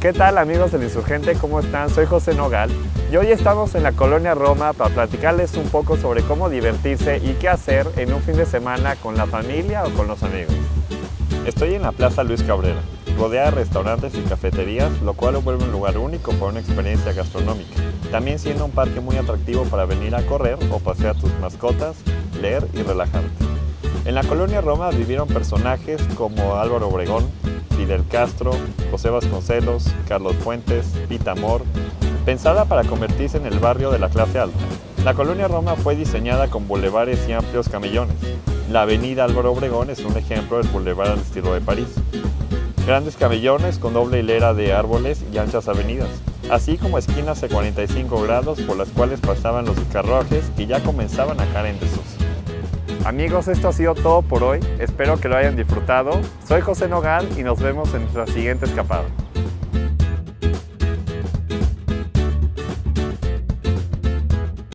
¿Qué tal amigos del Insurgente? ¿Cómo están? Soy José Nogal y hoy estamos en la colonia Roma para platicarles un poco sobre cómo divertirse y qué hacer en un fin de semana con la familia o con los amigos. Estoy en la Plaza Luis Cabrera, rodeada de restaurantes y cafeterías, lo cual lo vuelve un lugar único para una experiencia gastronómica. También siendo un parque muy atractivo para venir a correr o pasear tus mascotas, leer y relajarte. En la colonia Roma vivieron personajes como Álvaro Obregón, Fidel Castro, José Vasconcelos, Carlos Fuentes, Pita Amor, pensada para convertirse en el barrio de la clase alta. La colonia Roma fue diseñada con bulevares y amplios camellones. La avenida Álvaro Obregón es un ejemplo del bulevar al estilo de París. Grandes camellones con doble hilera de árboles y anchas avenidas, así como esquinas de 45 grados por las cuales pasaban los carruajes que ya comenzaban a caer en desuso. Amigos, esto ha sido todo por hoy. Espero que lo hayan disfrutado. Soy José Nogal y nos vemos en nuestra siguiente escapada.